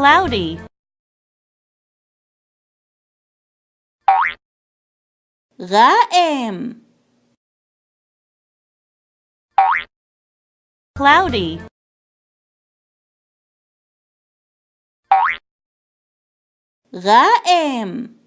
cloudy. غائم cloudy. غائم